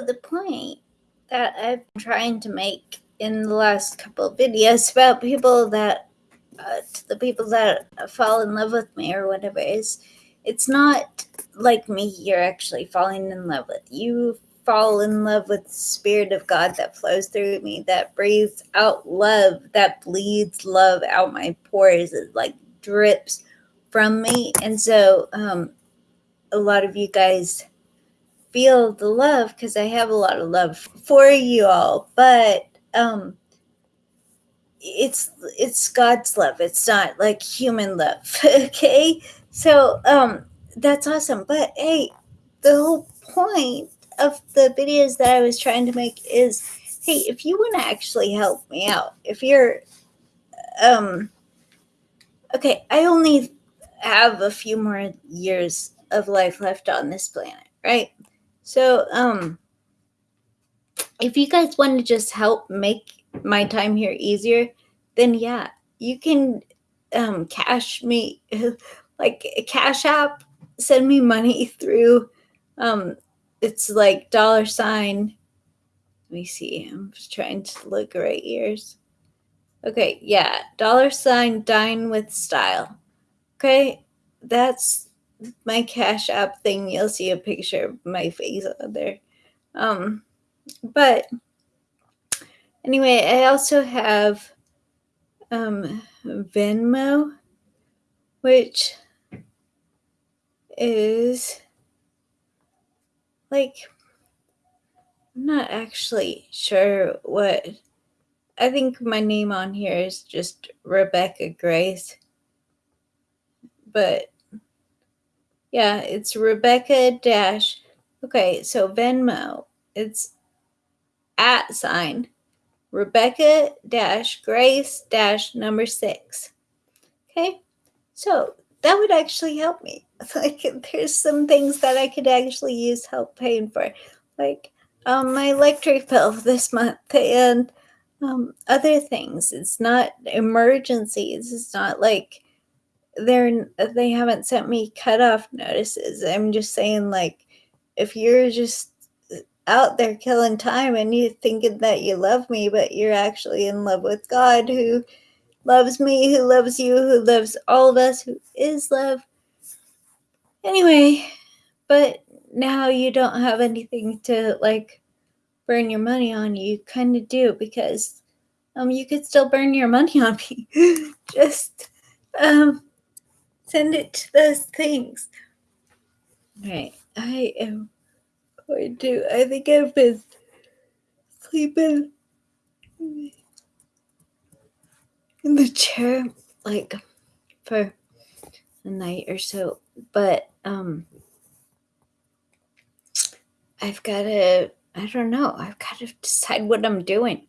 the point that I've been trying to make in the last couple of videos about people that uh, the people that fall in love with me or whatever is it's not like me you're actually falling in love with. You fall in love with the spirit of god that flows through me that breathes out love that bleeds love out my pores it like drips from me. And so um a lot of you guys feel the love because I have a lot of love for you all, but um it's it's God's love. It's not like human love. okay? So um that's awesome. But hey, the whole point of the videos that I was trying to make is hey, if you want to actually help me out, if you're um okay, I only have a few more years of life left on this planet, right? So, um, if you guys want to just help make my time here easier, then yeah, you can um, cash me, like a cash app, send me money through. Um, it's like dollar sign. Let me see. I'm just trying to look right ears. Okay, yeah, dollar sign dine with style. Okay, that's my Cash App thing, you'll see a picture of my face on there. Um, but anyway, I also have um, Venmo, which is like I'm not actually sure what I think my name on here is just Rebecca Grace. But yeah, it's Rebecca dash. Okay, so Venmo, it's at sign Rebecca dash Grace dash number six. Okay, so that would actually help me. Like, there's some things that I could actually use help paying for, like um, my electric bill this month and um, other things. It's not emergencies. It's not like they're they haven't sent me cutoff notices. I'm just saying, like, if you're just out there killing time and you thinking that you love me, but you're actually in love with God who loves me, who loves you, who loves all of us, who is love. Anyway, but now you don't have anything to like burn your money on. You kind of do because um you could still burn your money on me. Just um Send it to those things. Right. I am going to, I think I've been sleeping in the chair like for a night or so. But um I've got to, I don't know, I've got to decide what I'm doing.